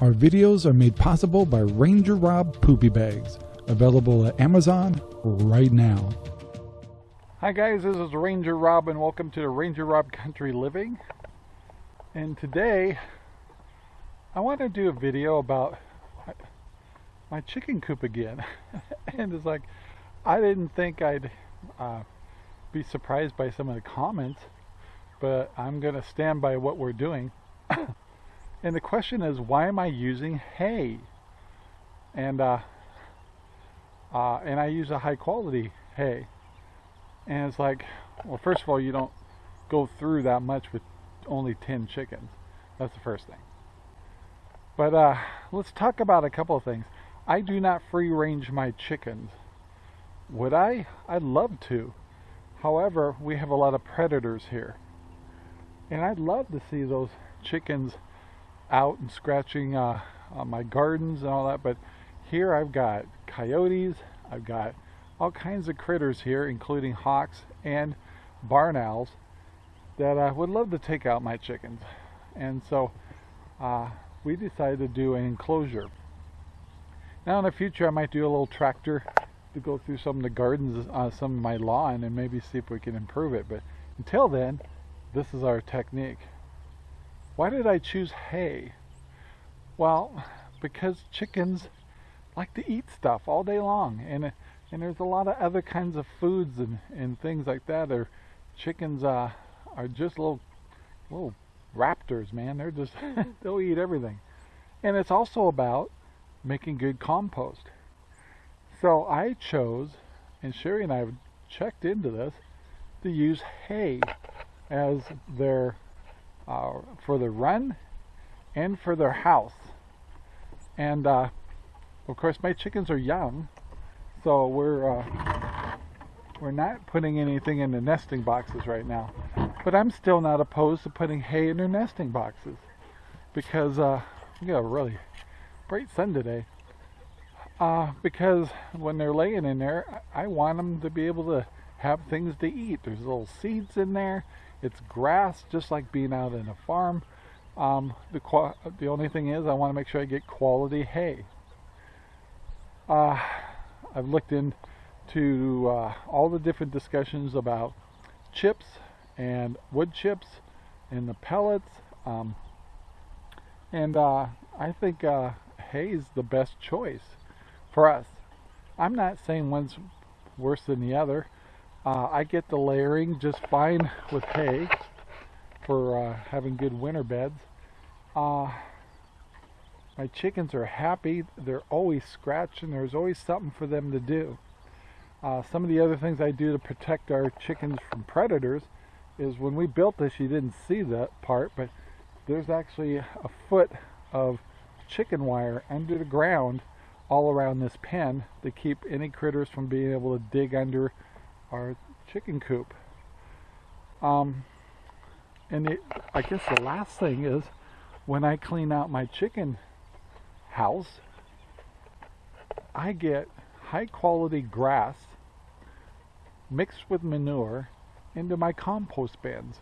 Our videos are made possible by Ranger Rob Poopy Bags, available at Amazon right now. Hi guys, this is Ranger Rob and welcome to the Ranger Rob Country Living. And today, I want to do a video about my chicken coop again. and it's like, I didn't think I'd uh, be surprised by some of the comments, but I'm going to stand by what we're doing. and the question is, why am I using hay? And uh, uh, and I use a high quality hay. And it's like, well, first of all, you don't go through that much with only 10 chickens. That's the first thing. But uh, let's talk about a couple of things. I do not free range my chickens. Would I? I'd love to. However, we have a lot of predators here. And I'd love to see those chickens out and scratching uh, my gardens and all that. But here I've got coyotes, I've got all kinds of critters here, including hawks and barn owls that I would love to take out my chickens. And so uh, we decided to do an enclosure. Now in the future I might do a little tractor to go through some of the gardens, uh, some of my lawn and maybe see if we can improve it. But until then, this is our technique. Why did I choose hay? Well, because chickens like to eat stuff all day long and and there's a lot of other kinds of foods and, and things like that. Or chickens uh, are just little little raptors, man. They're just they'll eat everything. And it's also about making good compost. So I chose, and Sherry and I have checked into this, to use hay as their uh, for the run and for their house. And uh, of course, my chickens are young, so we're uh, we're not putting anything in the nesting boxes right now. But I'm still not opposed to putting hay in their nesting boxes because uh, we got a really bright sun today. Uh, because when they're laying in there, I want them to be able to have things to eat. There's little seeds in there. It's grass, just like being out in a farm. Um, the the only thing is, I want to make sure I get quality hay. Uh, I've looked into uh, all the different discussions about chips and wood chips and the pellets. Um, and uh, I think uh, hay is the best choice for us. I'm not saying one's worse than the other. Uh, I get the layering just fine with hay for uh, having good winter beds. Uh, my chickens are happy. They're always scratching. There's always something for them to do. Uh, some of the other things I do to protect our chickens from predators is when we built this, you didn't see that part, but there's actually a foot of chicken wire under the ground all around this pen to keep any critters from being able to dig under our chicken coop. Um, and it, I guess the last thing is when I clean out my chicken house, I get high quality grass mixed with manure into my compost bins.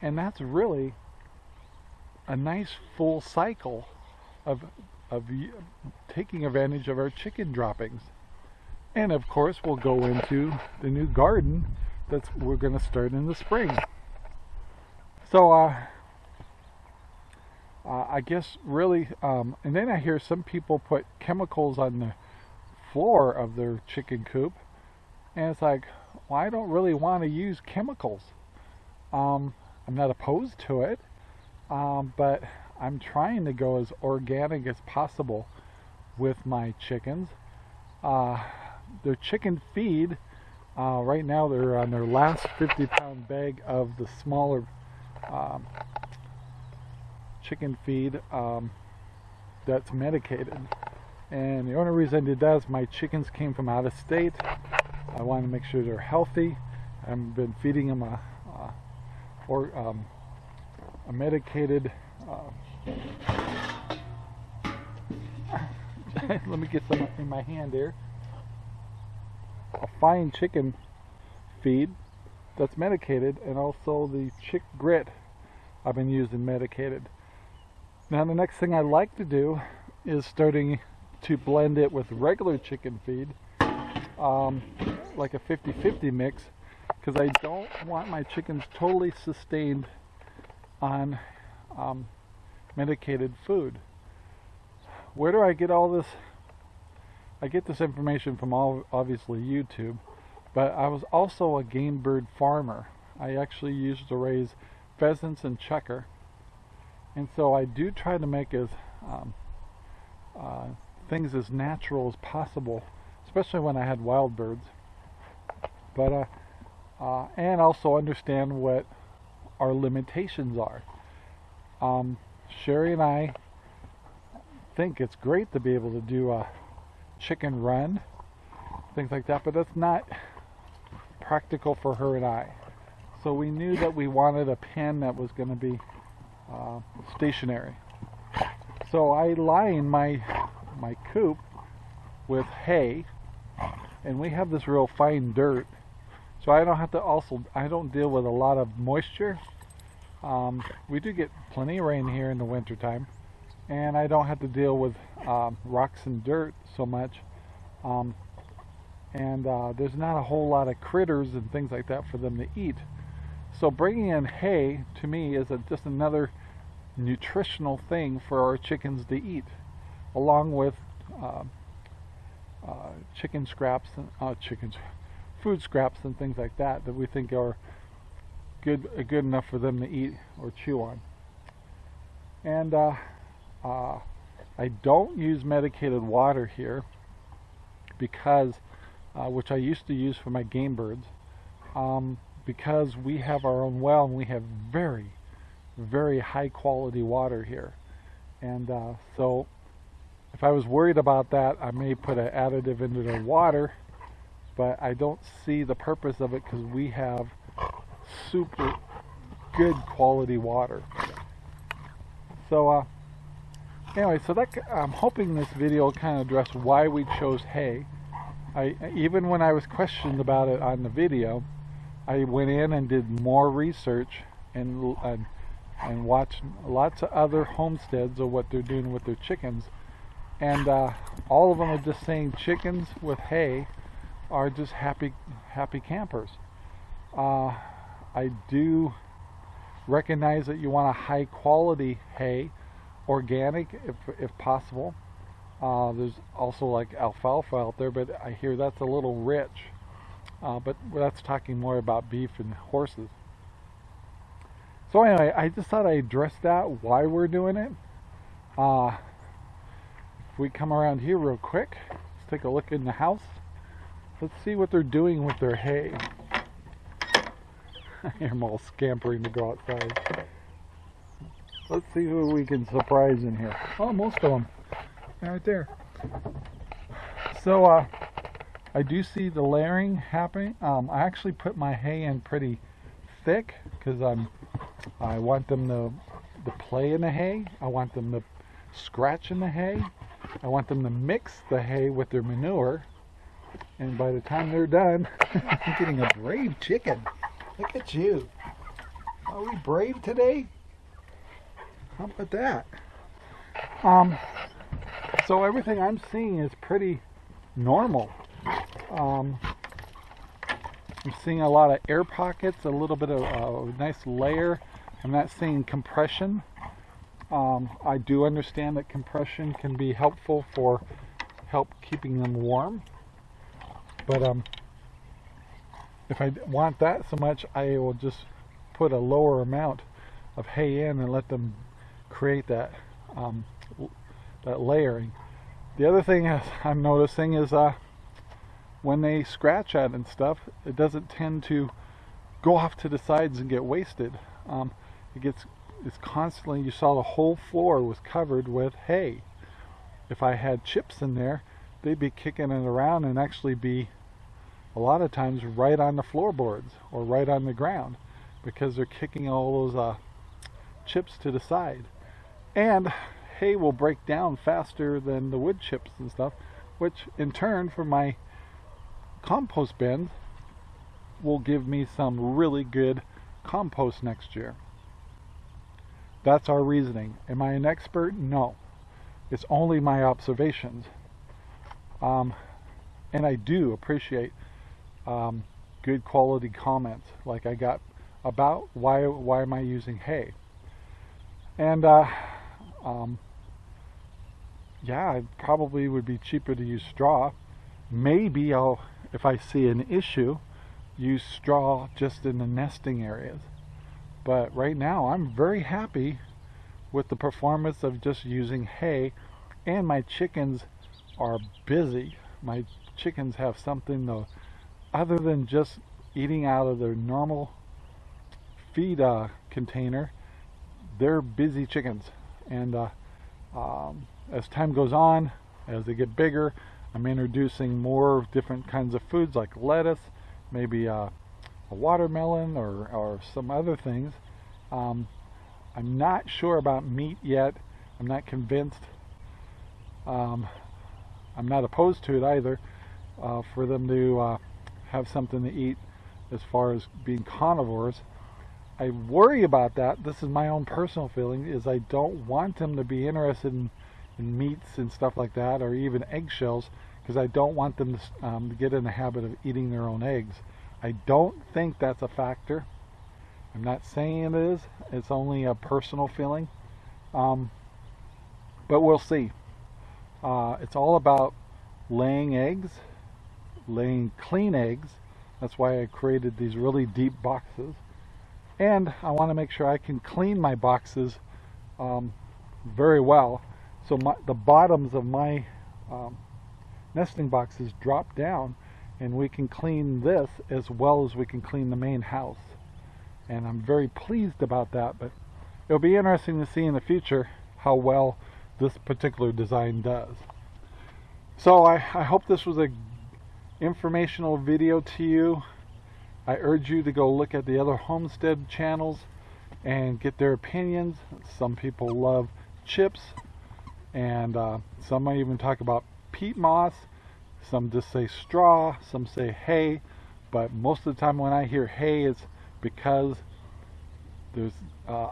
And that's really a nice full cycle of, of taking advantage of our chicken droppings. And of course, we'll go into the new garden that's we're going to start in the spring. So, uh, uh, I guess really, um, and then I hear some people put chemicals on the floor of their chicken coop, and it's like, well, I don't really want to use chemicals. Um, I'm not opposed to it, um, but I'm trying to go as organic as possible with my chickens. Uh, their chicken feed, uh, right now they're on their last 50 pound bag of the smaller um, chicken feed um, that's medicated. And the only reason I did that is my chickens came from out of state. I want to make sure they're healthy. I've been feeding them a, a or um, a medicated. Uh, let me get some in my hand here. A fine chicken feed that's medicated, and also the chick grit I've been using medicated. Now the next thing I like to do is starting to blend it with regular chicken feed, um, like a 50-50 mix, because I don't want my chickens totally sustained on um, medicated food. Where do I get all this? I get this information from all obviously YouTube, but I was also a game bird farmer. I actually used to raise pheasants and chukar, and so I do try to make as um, uh, things as natural as possible, especially when I had wild birds. But uh, uh, and also understand what our limitations are. Um, Sherry and I think it's great to be able to do a chicken run, things like that, but that's not practical for her and I. So we knew that we wanted a pen that was going to be uh, stationary. So I line my my coop with hay, and we have this real fine dirt, so I don't have to also I don't deal with a lot of moisture. Um, we do get plenty of rain here in the wintertime, and I don't have to deal with um, rocks and dirt so much. Um, and uh, there's not a whole lot of critters and things like that for them to eat. So bringing in hay to me is a, just another nutritional thing for our chickens to eat, along with uh, uh, chicken scraps and uh, chickens, food scraps and things like that that we think are good good enough for them to eat or chew on. And uh, I don't use medicated water here because, uh, which I used to use for my game birds, um, because we have our own well and we have very, very high quality water here. And uh, so if I was worried about that, I may put an additive into the water, but I don't see the purpose of it because we have super good quality water. So uh, anyway, so that I'm hoping this video will kind of address why we chose hay. I even when I was questioned about it on the video, I went in and did more research and and, and watched lots of other homesteads of what they're doing with their chickens, and uh, all of them are just saying chickens with hay are just happy happy campers. Uh, I do recognize that you want a high quality hay organic if, if possible. Uh, there's also like alfalfa out there, but I hear that's a little rich. Uh, but that's talking more about beef and horses. So anyway, I just thought I'd address that, why we're doing it. Uh, if we come around here real quick, let's take a look in the house. Let's see what they're doing with their hay. I hear them all scampering to go outside. Let's see who we can surprise in here. Oh, most of them. Right there. So, uh, I do see the layering happening. Um, I actually put my hay in pretty thick because I'm I want them to, to play in the hay. I want them to scratch in the hay. I want them to mix the hay with their manure. And by the time they're done, I'm getting a brave chicken. Look at you. Are we brave today? How about that? Um, so everything I'm seeing is pretty normal. Um, I'm seeing a lot of air pockets, a little bit of a nice layer. I'm not seeing compression. Um, I do understand that compression can be helpful for help keeping them warm. But um, if I want that so much, I will just put a lower amount of hay in and let them create that um, that layering. The other thing I'm noticing is uh, when they scratch at and stuff, it doesn't tend to go off to the sides and get wasted. Um, it gets it's constantly. You saw the whole floor was covered with hay. If I had chips in there, they'd be kicking it around and actually be a lot of times right on the floorboards or right on the ground because they're kicking all those uh, chips to the side. And hay will break down faster than the wood chips and stuff, which in turn for my compost bin will give me some really good compost next year. That's our reasoning. Am I an expert? No. It's only my observations. Um, and I do appreciate um, good quality comments like I got about why why am I using hay and uh, um, yeah it probably would be cheaper to use straw. Maybe I'll if I see an issue use straw just in the nesting areas. But right now I'm very happy with the performance of just using hay and my chickens are busy. My chickens have something though other than just eating out of their normal feed uh, container they're busy chickens and uh, um, as time goes on as they get bigger I'm introducing more different kinds of foods like lettuce maybe uh, a watermelon or, or some other things. Um, I'm not sure about meat yet. I'm not convinced. Um, I'm not opposed to it either uh, for them to uh, have something to eat as far as being carnivores. I worry about that. This is my own personal feeling is I don't want them to be interested in, in meats and stuff like that or even eggshells because I don't want them to, um, get in the habit of eating their own eggs. I don't think that's a factor. I'm not saying it is. It's only a personal feeling. Um, but we'll see. Uh, it's all about laying eggs, laying clean eggs. That's why I created these really deep boxes. And I want to make sure I can clean my boxes um, very well. So my, the bottoms of my um, nesting boxes drop down and we can clean this as well as we can clean the main house. And I'm very pleased about that, but it'll be interesting to see in the future how well this particular design does. So I, I hope this was a informational video to you. I urge you to go look at the other homestead channels and get their opinions. Some people love chips and uh, some might even talk about peat moss. Some just say straw, some say hay, but most of the time when I hear hay it's because there's uh,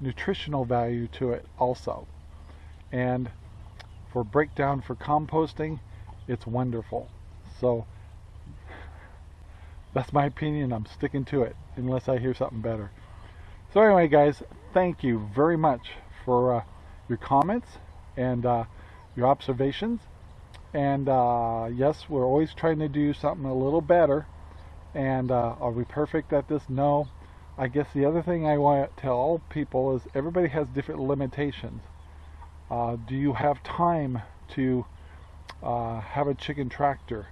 nutritional value to it also and for breakdown for composting it's wonderful so that's my opinion. I'm sticking to it unless I hear something better. So anyway guys thank you very much for uh, your comments and uh, your observations. And uh, yes we're always trying to do something a little better. And uh, are we perfect at this? No. I guess the other thing I want to tell all people is everybody has different limitations. Uh, do you have time to uh, have a chicken tractor?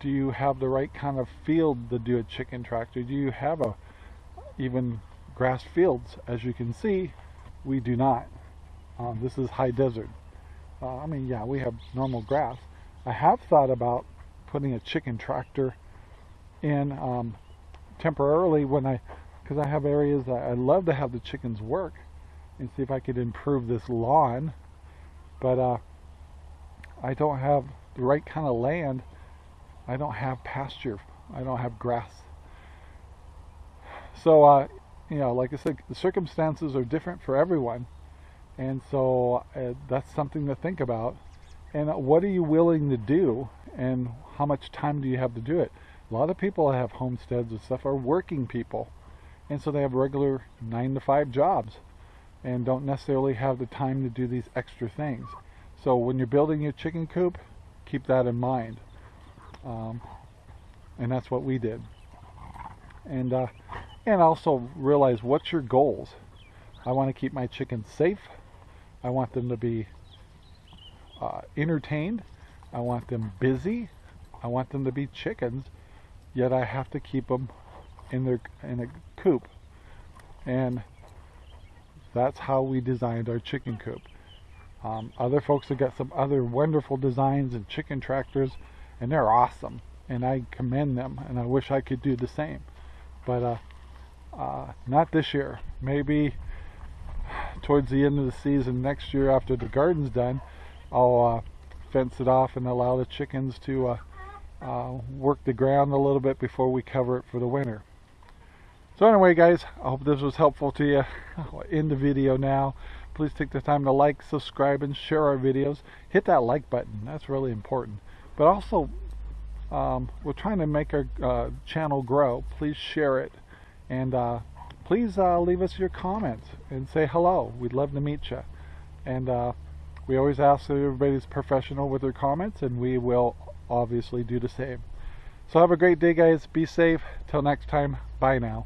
Do you have the right kind of field to do a chicken tractor? Do you have a even grass fields? As you can see, we do not. Um, this is high desert. Uh, I mean, yeah, we have normal grass. I have thought about putting a chicken tractor in um, temporarily when I, because I have areas that I love to have the chickens work and see if I could improve this lawn but uh, I don't have the right kind of land. I don't have pasture. I don't have grass. So, uh, you know, like I said, the circumstances are different for everyone. And so uh, that's something to think about. And what are you willing to do? And how much time do you have to do it? A lot of people that have homesteads and stuff are working people. And so they have regular nine to five jobs and don't necessarily have the time to do these extra things. So when you're building your chicken coop, keep that in mind. Um, and that's what we did. And uh, and also realize what's your goals. I want to keep my chickens safe. I want them to be uh, entertained. I want them busy. I want them to be chickens. Yet I have to keep them in their in a coop. And that's how we designed our chicken coop. Um, other folks have got some other wonderful designs and chicken tractors, and they're awesome. And I commend them, and I wish I could do the same. But uh, uh, not this year. Maybe towards the end of the season next year after the garden's done, I'll uh, fence it off and allow the chickens to uh, uh, work the ground a little bit before we cover it for the winter. So anyway, guys, I hope this was helpful to you. I'll end the video now. Please take the time to like, subscribe, and share our videos. Hit that like button. That's really important. But also, um, we're trying to make our uh, channel grow. Please share it. And uh, please uh, leave us your comments and say hello. We'd love to meet you. And uh, we always ask that everybody's professional with their comments, and we will obviously do the same. So have a great day, guys. Be safe. Till next time. Bye now.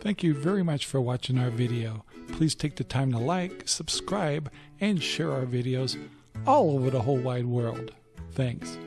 Thank you very much for watching our video. Please take the time to like, subscribe, and share our videos all over the whole wide world. Thanks.